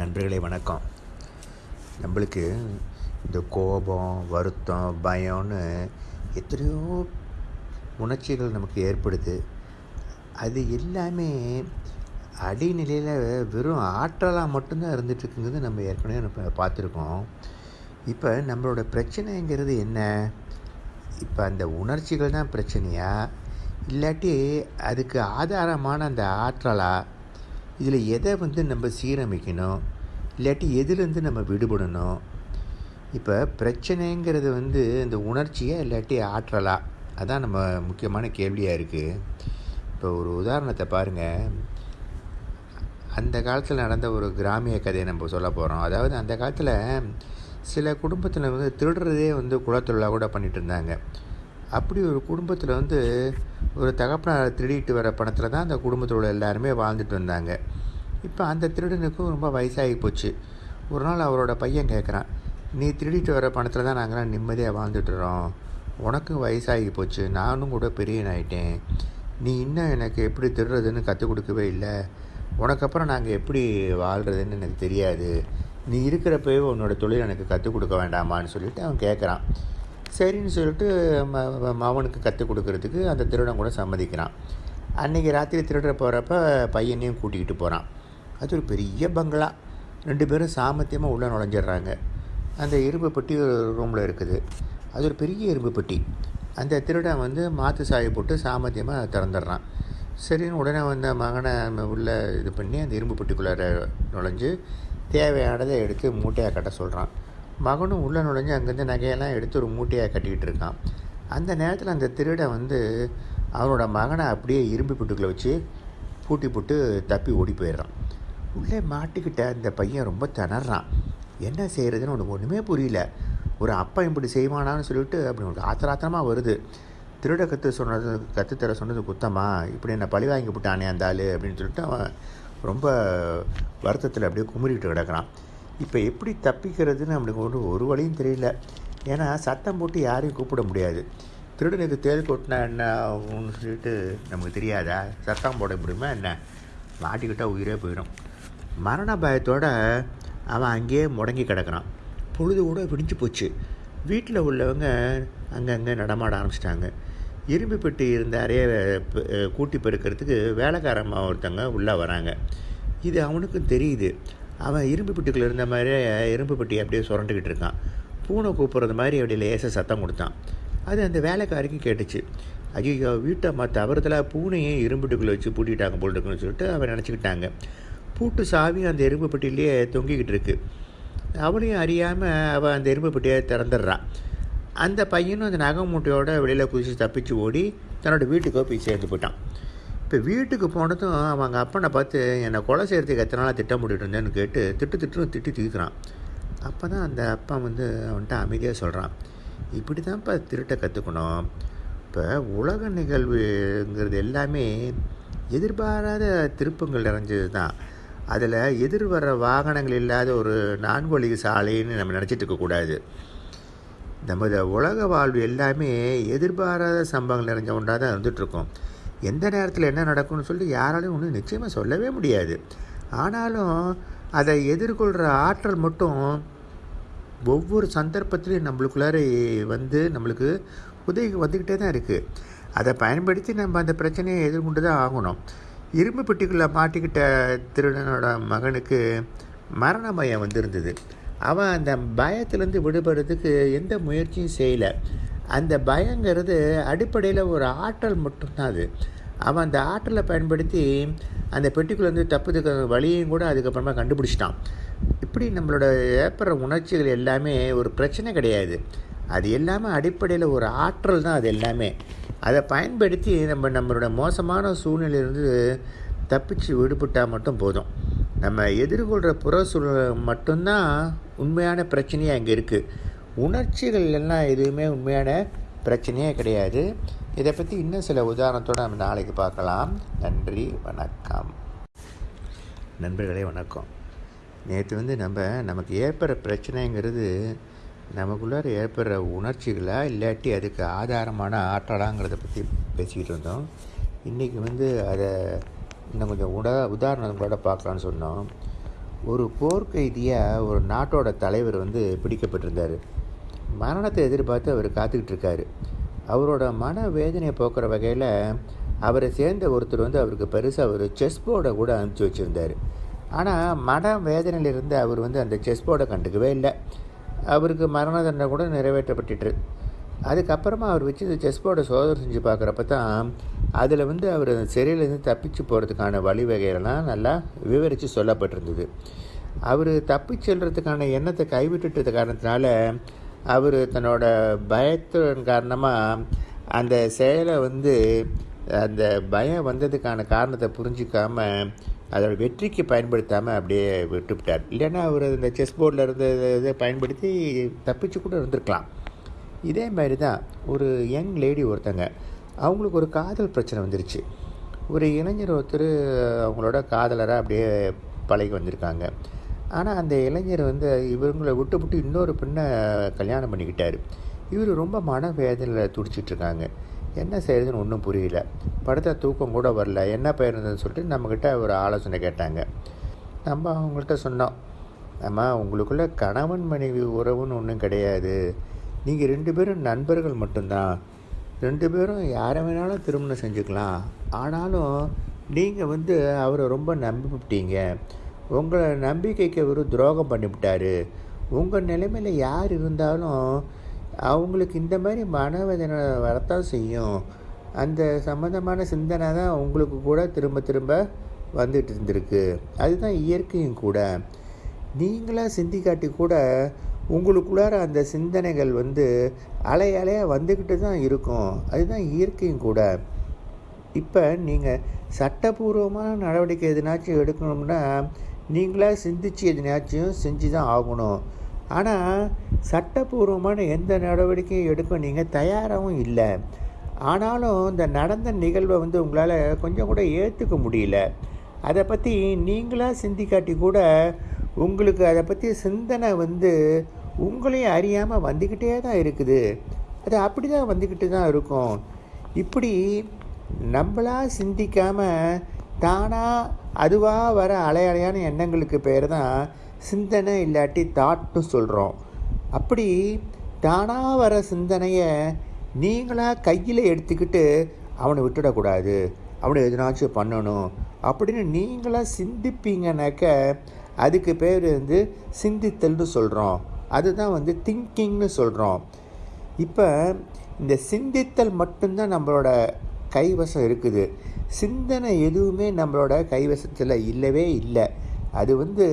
நண்பர்களே வணக்கம். நம்மளுக்கு இந்த கோபம் வருத்தம் பயம்னு எத்தனையோ உணர்ச்சிகள் நமக்கு ஏற்படுது. அது எல்லாமே அடிநிலையில் வெறும் ஆற்றலாக மட்டும்தான் இருந்துகிட்ருக்குங்கிறது நம்ம ஏற்கனவே நம்ம பார்த்துருக்கோம். இப்போ நம்மளோட பிரச்சனைங்கிறது என்ன? இப்போ அந்த உணர்ச்சிகள் தான் பிரச்சனையா? இல்லாட்டி அதுக்கு ஆதாரமான அந்த ஆற்றலா? இதில் எதை வந்து நம்ம சீரமைக்கணும்? இல்லாட்டி எதுலேருந்து நம்ம விடுபடணும்? இப்போ பிரச்சனைங்கிறது வந்து இந்த உணர்ச்சியை இல்லாட்டி ஆற்றலா? அதான் நம்ம முக்கியமான கேள்வியாக இருக்குது இப்போ ஒரு உதாரணத்தை பாருங்கள் அந்த காலத்தில் நடந்த ஒரு கிராமிய கதையை நம்ம சொல்ல போகிறோம் அதாவது அந்த காலத்தில் சில குடும்பத்தில் வந்து திருடுறதே வந்து குலத்தொழிலாக கூட பண்ணிகிட்டு இருந்தாங்க. அப்படி ஒரு குடும்பத்தில் வந்து ஒரு தகப்பனார் திருடிட்டு வர பணத்தில் தான் அந்த குடும்பத்தோட எல்லாருமே வாழ்ந்துட்டு வந்தாங்க. இப்போ அந்த திருடனுக்கும் ரொம்ப வயசாகி போச்சு. ஒரு நாள் அவரோட பையன் கேட்குறான் நீ திருடிட்டு வர பணத்தில் தான் நாங்களாம் நிம்மதியாக வாழ்ந்துட்டுறோம் உனக்கும் வயசாகி போச்சு. நானும் கூட பெரியனாயிட்டேன் நீ இன்னும் எனக்கு எப்படி திருடுறதுன்னு கற்றுக் கொடுக்கவே இல்லை. உனக்கப்புறம் நாங்கள் எப்படி வாழ்கிறதுன்னு எனக்கு தெரியாது. நீ இருக்கிறப்பவே உன்னோட தொழில் எனக்கு கற்றுக் கொடுக்க வேண்டாமான்னு சொல்லிட்டு அவன் கேட்குறான் சரின்னு சொல்லிட்டு ம கற்றுக் கொடுக்கறதுக்கு அந்த திருடன் கூட சம்மதிக்கிறான். அன்றைக்கி ராத்திரி திருடுற போகிறப்ப பையனையும் கூட்டிக்கிட்டு போகிறான் அது ஒரு பெரிய பங்களா. ரெண்டு பேரும் சாமர்த்தியமாக உள்ளே நுழைஞ்சிடுறாங்க. அந்த இரும்பு பெட்டி ஒரு ரூமில் இருக்குது. அது ஒரு பெரிய இரும்பு பெட்டி. அந்த திருடன் வந்து மாற்று சாயை போட்டு சாமர்த்தியமாக திறந்துடுறான். சரின்னு உடனே வந்த மகனை உள்ளே இது பண்ணி அந்த இரும்பு பெட்டிக்குள்ளார நுழைஞ்சு தேவையானதை எடுத்து மூட்டையாக கட்ட சொல்கிறான் மகனும் உள்ளே நுழைஞ்சு அங்கேருந்து நகையெல்லாம் எடுத்து ஒரு மூட்டையாக கட்டிக்கிட்டு இருக்கான். அந்த நேரத்தில் அந்த திருடன் வந்து அவனோட மகனை அப்படியே இரும்பு புட்டுக்குள்ளே வச்சு பூட்டி போட்டு தப்பி ஓடி போயிடுறான். உள்ளே மாட்டிக்கிட்ட அந்த பையன் ரொம்ப திணறான். என்ன செய்கிறதுன்னு உனக்கு ஒன்றுமே புரியல. ஒரு அப்பா இப்படி செய்வானான்னு சொல்லிட்டு அப்படி உனக்கு ஆத்திராத்திரமாக வருது. திருட கற்று சொன்னது கற்றுத்தர சொன்னது குத்தமா? இப்படி என்னை பழி வாங்கி விட்டானே அந்த ஆள் அப்படின்னு சொல்லிட்டு அவன் ரொம்ப வருத்தத்தில் அப்படியே குமுறிக்கிட்டு கிடக்கிறான். இப்போ எப்படி தப்பிக்கிறதுன்னு நம்மளுக்கு ஒன்று ஒரு வழியும் தெரியல. ஏன்னா சத்தம் போட்டு யாரையும் கூப்பிட முடியாது. திருடனுக்கு தேல் கொட்டினா என்ன ஆகும்னு சொல்லிட்டு நமக்கு தெரியாதா? சத்தம் போட முடியுமா என்ன? மாட்டிக்கிட்டால் உயிரே போயிடும் மரண பயத்தோடு அவன் அங்கேயே முடங்கி கிடக்கிறான். பொழுது கூட விடிஞ்சு போச்சு. வீட்டில் உள்ளவங்க அங்கங்கே நடமாட ஆரம்பிச்சிட்டாங்க. இரும்பு பெட்டி இருந்த அறைய கூட்டி பெருக்கிறதுக்கு வேலைக்காரம்மா ஒருத்தவங்க உள்ளே வராங்க. இது அவனுக்கும் தெரியுது. அவன் இரும்பு பெட்டிக்குள்ளே இருந்த மாதிரியே இரும்பு பெட்டி அப்படியே சுரண்டுக்கிட்டு இருக்கான். பூனை கூப்பிட்றது மாதிரி அப்படியே லேசாக சத்தம் கொடுத்தான். அது அந்த வேலைக்காரிக்கும் கேட்டுச்சு. ஐயோ வீட்டை மற்ற தவறுதலாக பூனையே இரும்புட்டுக்குள்ளே வச்சு பூட்டிட்டாங்க போல் இருக்குன்னு சொல்லிட்டு அவன் நினச்சிக்கிட்டாங்க. பூட்டு சாவியும் அந்த எறும்பு பெட்டிலேயே தொங்கிக்கிட்டு இருக்கு. அவளையும் அறியாமல் அவள் அந்த எறும்பு பெட்டியை திறந்துடுறான் அந்த பையனும் அந்த நகை மூட்டையோட வெளியில் குதிச்சு தப்பிச்சு ஓடி தன்னோட வீட்டுக்கோ போய் சேர்ந்து போயிட்டான். இப்போ வீட்டுக்கு போனதும் அவங்க அப்பனை பார்த்து என்னை கொலை செய்கிறதுக்கு எத்தனை நாளாக திட்டம் போட்டுட்டு இருந்தேன்னு கேட்டு திட்டு திட்டுன்னு திட்டி தீர்க்குறான். அப்போ தான் அந்த அப்பா வந்து அவன்கிட்ட அமைதியாக சொல்கிறான் இப்படி தான்ப்பா திருட்ட கற்றுக்கணும் இப்போ உலக நிகழ்வுங்கிறது எல்லாமே எதிர்பாராத திருப்பங்கள் நிறைஞ்சது தான் அதில் எதிர் வர வாகனங்கள் இல்லாத ஒரு நான்கு சாலைன்னு நம்ம நினச்சிட்டு இருக்கக்கூடாது நமது உலக வாழ்வு எல்லாமே எதிர்பாராத சம்பவங்கள் நிறைஞ்ச ஒன்றாக தான் இருந்துகிட்ருக்கோம் எந்த நேரத்தில் என்ன நடக்கும்னு சொல்லி யாராலையும் ஒன்றும் நிச்சயமாக சொல்லவே முடியாது. ஆனாலும் அதை எதிர்கொள்கிற ஆற்றல் மட்டும் ஒவ்வொரு சந்தர்ப்பத்திலையும் நம்மளுக்குள்ளார வந்து நம்மளுக்கு உதவி வந்துக்கிட்டே தான் இருக்குது அதை பயன்படுத்தி நம்ம அந்த பிரச்சனையை எதிர்கொண்டு தான் ஆகணும். இரும்பு பெட்டிக்குள்ளே மாட்டிக்கிட்ட திருடனோட மகனுக்கு மரண பயம் வந்திருந்தது. அவன் அந்த பயத்திலேருந்து விடுபடுறதுக்கு எந்த முயற்சியும் செய்யலை. அந்த பயங்கிறது அடிப்படையில் ஒரு ஆற்றல் மட்டும்தான் அது. அவன் அந்த ஆற்றலை பயன்படுத்தி அந்த பெட்டிக்குள்ளேருந்து தப்புறதுக்கு வழியையும் கூட அதுக்கப்புறமா கண்டுபிடிச்சிட்டான். இப்படி நம்மளோட ஏற்படுற உணர்ச்சிகள் எல்லாமே ஒரு பிரச்சனை கிடையாது. அது எல்லாமே அடிப்படையில் ஒரு ஆற்றல் தான் அது எல்லாமே. அதை பயன்படுத்தி நம்ம நம்மளோட மோசமான சூழ்நிலையிலிருந்து தப்பிச்சு விடுபட்டால் மட்டும் போதும். நம்ம எதிர்கொள்கிற புற சூழ்நிலை மட்டும்தான் உண்மையான பிரச்சனையாக அங்கே இருக்குது உணர்ச்சிகள் எல்லாம் எதுவுமே உண்மையான பிரச்சனையே கிடையாது. இதை பற்றி இன்னும் சில உதாரணத்தோடு நம்ம நாளைக்கு பார்க்கலாம். நன்றி வணக்கம். நண்பர்களே வணக்கம். நேற்று வந்து நம்ம நமக்கு ஏற்படுற பிரச்சனைங்கிறது நமக்குள்ளார ஏற்படுற உணர்ச்சிகளாக இல்லாட்டி அதுக்கு ஆதாரமான ஆற்றலாங்கிறத பற்றி பேசிக்கிட்டு இருந்தோம். இன்றைக்கி வந்து அதை இன்னும் கொஞ்சம் உட உதாரணங்களோட பார்க்கலான்னு சொன்னோம். ஒரு போர்க்கைதியாக ஒரு நாட்டோட தலைவர் வந்து பிடிக்கப்பட்டிருந்தார். மரணத்தை எதிர்பார்த்து அவர் காத்துக்கிட்டு இருக்காரு அவரோட மன வேதனையை போக்குற வகையில் அவரை சேர்ந்த ஒருத்தர் வந்து அவருக்கு பெருசாக ஒரு செஸ் போர்டை கூட அனுப்பிச்சி வச்சுருந்தார். ஆனால் மன வேதனையிலிருந்து அவர் வந்து அந்த செஸ் போர்டை கண்டுக்கவே இல்லை. அவருக்கு மரண தண்டனை கூட நிறைவேற்றப்பட்டுட்டு அதுக்கப்புறமா அவர் வச்சு இந்த செஸ் போர்டை சோதனை செஞ்சு பார்க்குறப்ப தான் அதில் வந்து அவர் சிறையிலேருந்து தப்பிச்சு போகிறதுக்கான வழிவகைகள்லாம் நல்லா விவரித்து சொல்லப்பட்டிருந்தது. அவர் தப்பிச் செல்கிறதுக்கான எண்ணத்தை கைவிட்டுட்டது காரணத்தினால அவர் தன்னோட பயத்தின் காரணமாக அந்த செயலை வந்து அந்த பயம் வந்ததுக்கான காரணத்தை புரிஞ்சிக்காமல் அதோட வெற்றிக்கு பயன்படுத்தாமல் அப்படியே விட்டுவிட்டார். இல்லைன்னா அவர் இந்த செஸ் போர்டில் இருந்த இதை பயன்படுத்தி தப்பிச்சு கூட இருந்திருக்கலாம். இதே மாதிரி தான் ஒரு யங் லேடி ஒருத்தங்க அவங்களுக்கு ஒரு காதல் பிரச்சனை வந்துருச்சு. ஒரு இளைஞர் ஒருத்தர் அவங்களோட காதலராக அப்படியே பழகி வந்திருக்காங்க. ஆனால் அந்த இளைஞர் வந்து இவங்களை விட்டு விட்டு இன்னொரு பெண்ணை கல்யாணம் பண்ணிக்கிட்டார். இவர் ரொம்ப மன வேதனையில் துடிச்சிட்ருக்காங்க. என்ன செய்யறதுன்னு ஒன்றும் புரியல. படுத்த தூக்கம் கூட வரல. என்ன பயிருந்ததுன்னு சொல்லிட்டு நம்மக்கிட்ட ஒரு ஆலோசனை கேட்டாங்க. நம்ம அவங்கள்ட்ட சொன்னோம். அம்மா உங்களுக்குள்ள கணவன் மனைவி உறவுன்னு ஒன்றும் கிடையாது. நீங்கள் ரெண்டு பேரும் நண்பர்கள் மட்டும்தான். ரெண்டு பேரும் யாரை வேணாலும் திருமணம் செஞ்சுக்கலாம். ஆனாலும் நீங்கள் வந்து அவரை ரொம்ப நம்பிவிட்டீங்க உங்களை நம்பிக்கைக்கு அவர் துரோகம் பண்ணிவிட்டார். உங்கள் நிலைமையில் யார் இருந்தாலும் அவங்களுக்கு இந்த மாதிரி மனவேதனை வரத்தான் செய்யும். அந்த சம்மந்தமான சிந்தனை தான் உங்களுக்கு கூட திரும்ப திரும்ப வந்துட்டு இருந்திருக்கு. அதுதான் இயற்கையும் கூட. நீங்களாக சிந்திக்காட்டி கூட உங்களுக்குள்ளார அந்த சிந்தனைகள் வந்து அலை அலையாக வந்துக்கிட்டு தான் இருக்கும். அதுதான் இயற்கையும் கூட. இப்போ நீங்கள் சட்டபூர்வமான நடவடிக்கை எதுனாச்சும் எடுக்கணும்னா நீங்களாக சிந்திச்சு எதுனாச்சும் செஞ்சு தான் ஆகணும். ஆனால் சட்டபூர்வமான எந்த நடவடிக்கையும் எடுக்க நீங்கள் தயாராகவும் இல்லை. ஆனாலும் இந்த நடந்த நிகழ்வை வந்து உங்களால் கொஞ்சம் கூட ஏற்றுக்க முடியல. அதை பற்றி நீங்களாக சிந்திக்காட்டி கூட உங்களுக்கு அதை பற்றி சிந்தனை வந்து உங்களையும் அறியாமல் வந்துக்கிட்டே தான் இருக்குது. அது அப்படி தான் வந்துக்கிட்டு தான் இருக்கும். இப்படி நம்மளாக சிந்திக்காமல் தானாக அதுவாக வர அலையலையான எண்ணங்களுக்கு பேர் தான் சிந்தனை இல்லாட்டி தாட்னு சொல்கிறோம் அப்படி தானாக வர சிந்தனையை நீங்களாக கையில் எடுத்துக்கிட்டு அவனை விட்டுடக்கூடாது. அவனை எதுனாச்சும் பண்ணணும். அப்படின்னு நீங்களாக சிந்திப்பீங்கனாக்க அதுக்கு பேர் வந்து சிந்தித்தல்னு சொல்கிறோம் அதுதான் வந்து திங்கிங்னு சொல்கிறோம் இப்போ இந்த சிந்தித்தல் மட்டும்தான் நம்மளோட கைவசம் இருக்குது. சிந்தனை எதுவுமே நம்மளோட கைவசத்தில் இல்லவே இல்லை. அது வந்து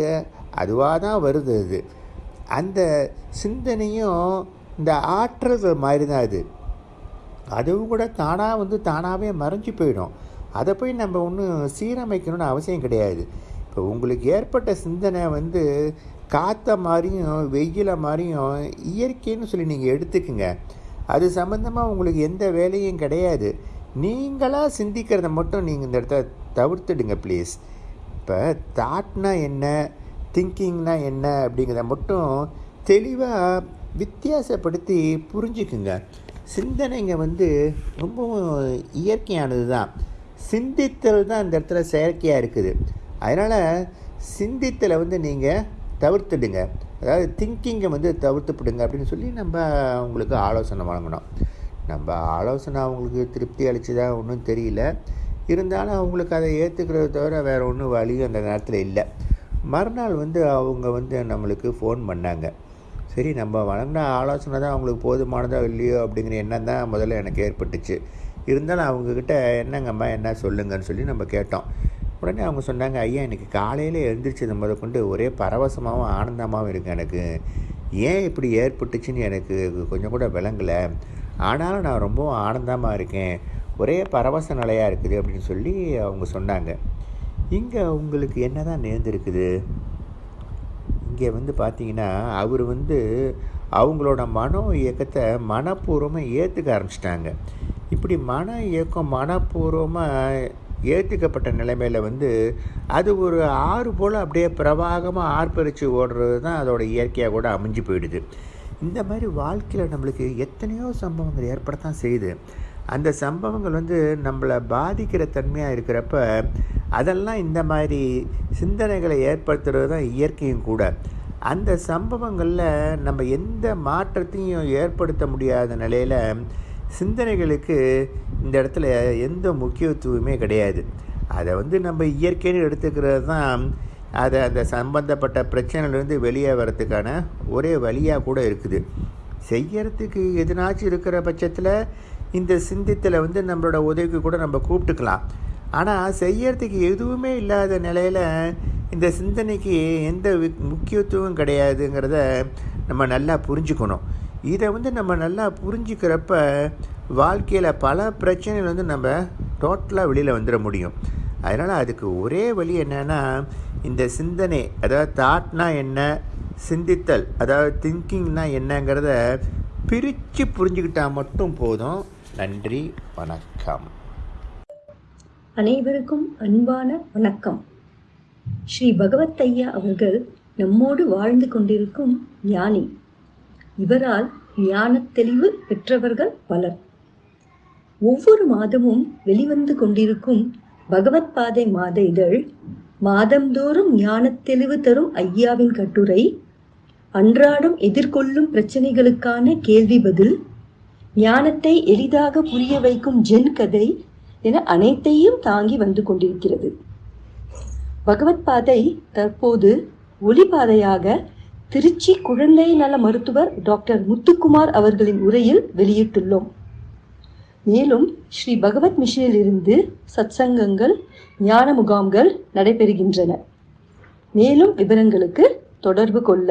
அதுவாக தான் வருது அது. அந்த சிந்தனையும் இந்த ஆற்றல்கள் மாதிரி தான் அது. அதுவும் கூட தானாக வந்து தானாகவே மறைஞ்சு போயிடும். அதை போய் நம்ம ஒன்றும் சீரமைக்கணும்னு அவசியம் கிடையாது. இப்போ உங்களுக்கு ஏற்பட்ட சிந்தனை வந்து காற்ற மாதிரியும் வெயில மாதிரியும் இயற்கைன்னு சொல்லி நீங்கள் எடுத்துக்குங்க. அது சம்மந்தமாக உங்களுக்கு எந்த வேலையும் கிடையாது. நீங்களாக சிந்திக்கிறத மட்டும் நீங்கள் இந்த இடத்த தவிர்த்துடுங்க ப்ளீஸ் இப்போ தாட்னா என்ன திங்கிங்னா என்ன அப்படிங்கிறத மட்டும் தெளிவாக வித்தியாசப்படுத்தி புரிஞ்சுக்குங்க. சிந்தனைங்க வந்து ரொம்பவும் இயற்கையானது தான் சிந்தித்தல் தான் இந்த இடத்துல செயற்கையாக இருக்குது. அதனால் சிந்தித்தலை வந்து நீங்கள் தவிர்த்துடுங்க. அதாவது திங்கிங்கை வந்து தவிர்த்துப்பிடுங்க அப்படின்னு சொல்லி நம்ம அவங்களுக்கு ஆலோசனை வழங்கணும். நம்ம ஆலோசனை அவங்களுக்கு திருப்தி அளிச்சதா ஒன்றும் தெரியல. இருந்தாலும் அவங்களுக்கு அதை ஏற்றுக்கிறத தவிர வேறு ஒன்றும் வழியும் அந்த நேரத்தில் இல்லை. மறுநாள் வந்து அவங்க வந்து நம்மளுக்கு ஃபோன் பண்ணாங்க. சரி நம்ம வழங்கின ஆலோசனை தான் அவங்களுக்கு போதுமானதோ இல்லையோ அப்படிங்கிற எண்ணம் தான் முதல்ல எனக்கு ஏற்பட்டுச்சு. இருந்தாலும் அவங்கக்கிட்ட என்னங்கம்மா என்ன சொல்லுங்கன்னு சொல்லி நம்ம கேட்டோம். உடனே அவங்க சொன்னாங்க ஐயா எனக்கு காலையில் எழுந்திரிச்சது முத கொண்டு ஒரே பரவசமாகவும் ஆனந்தமாகவும் இருக்குது எனக்கு. ஏன் இப்படி ஏற்பட்டுச்சுன்னு எனக்கு கொஞ்சம் கூட விளங்கலை. ஆனாலும் நான் ரொம்பவும் ஆனந்தமாக இருக்கேன். ஒரே பரவச நிலையாக இருக்குது அப்படின்னு சொல்லி அவங்க சொன்னாங்க. இங்கே உங்களுக்கு என்ன தான் நேர்ந்திருக்குது? இங்கே வந்து பார்த்தீங்கன்னா அவர் வந்து அவங்களோட மனோ இயக்கத்தை மனப்பூர்வமாக ஏற்றுக்க ஆரம்பிச்சிட்டாங்க. இப்படி மன இயக்கம் மனப்பூர்வமாக ஏற்றுக்கப்பட்ட நிலைமையில் வந்து அது ஒரு ஆறு போல் அப்படியே பிரவாகமாக ஆர்ப்பரித்து ஓடுறது தான் அதோடய இயற்கையாக கூட அமைஞ்சு போயிடுது. இந்த மாதிரி வாழ்க்கையில் நம்மளுக்கு எத்தனையோ சம்பவங்கள் ஏற்படத்தான் செய்யுது. அந்த சம்பவங்கள் வந்து நம்மளை பாதிக்கிற தன்மையாக இருக்கிறப்ப அதெல்லாம் இந்த மாதிரி சிந்தனைகளை ஏற்படுத்துறது தான் இயற்கையும் கூட. அந்த சம்பவங்களில் நம்ம எந்த மாற்றத்தையும் ஏற்படுத்த முடியாத நிலையில் சிந்தனைகளுக்கு இந்த இடத்துல எந்த முக்கியத்துவமே கிடையாது. அதை வந்து நம்ம இயற்கைன்னு எடுத்துக்கிறது தான் அதை அந்த சம்பந்தப்பட்ட பிரச்சனையிலேருந்து வெளியே வர்றதுக்கான ஒரே வழியாக கூட இருக்குது. செய்யறதுக்கு எதுனாச்சும் இருக்கிற பட்சத்தில் இந்த சிந்தித்தில் வந்து நம்மளோட உதவிக்கு கூட நம்ம கூப்பிட்டுக்கலாம். ஆனால் செய்யறதுக்கு எதுவுமே இல்லாத நிலையில் இந்த சிந்தனைக்கு எந்த முக்கியத்துவம் கிடையாதுங்கிறத நம்ம நல்லா புரிஞ்சுக்கணும். இதை வந்து நம்ம நல்லா புரிஞ்சுக்கிறப்ப வாழ்க்கையில் பல பிரச்சனைகள் வந்து நம்ம டோட்டலாக வெளியில் வந்துட முடியும். அதனால் அதுக்கு ஒரே வழி என்னன்னா இந்த சிந்தனை அதாவது தாட்னா என்ன சிந்தித்தல் அதாவது திங்கிங்னா என்னங்கிறத பிரித்து புரிஞ்சுக்கிட்டால் மட்டும் போதும். நன்றி வணக்கம். அனைவருக்கும் அன்பான வணக்கம். ஸ்ரீ பகவத் ஐயா அவர்கள் நம்மோடு வாழ்ந்து கொண்டிருக்கும் ஞானி. இவரால் ஞான தெளிவு பெற்றவர்கள் பலர். ஒவ்வொரு மாதமும் வெளிவந்து கொண்டிருக்கும் பகவத் பாதை மாத இதழ் மாதந்தோறும் ஞானத் தெளிவு தரும் ஐயாவின் கட்டுரை அன்றாடம் எதிர்கொள்ளும் பிரச்சனைகளுக்கான கேள்வி பதில் ஞானத்தை எளிதாக புரிய வைக்கும் ஜென் கதை என அனைத்தையும் தாங்கி வந்து கொண்டிருக்கிறது. பகவத் பாதை தற்போது ஒளிபாதையாக திருச்சி குழந்தை நல மருத்துவர் டாக்டர் முத்துக்குமார் அவர்களின் உரையில் வெளியிட்டுள்ளோம். மேலும் ஸ்ரீ பகவத் மிஷனிலிருந்து சத்சங்கங்கள் ஞான முகாம்கள் நடைபெறுகின்றன. மேலும் விவரங்களுக்கு தொடர்பு கொள்ள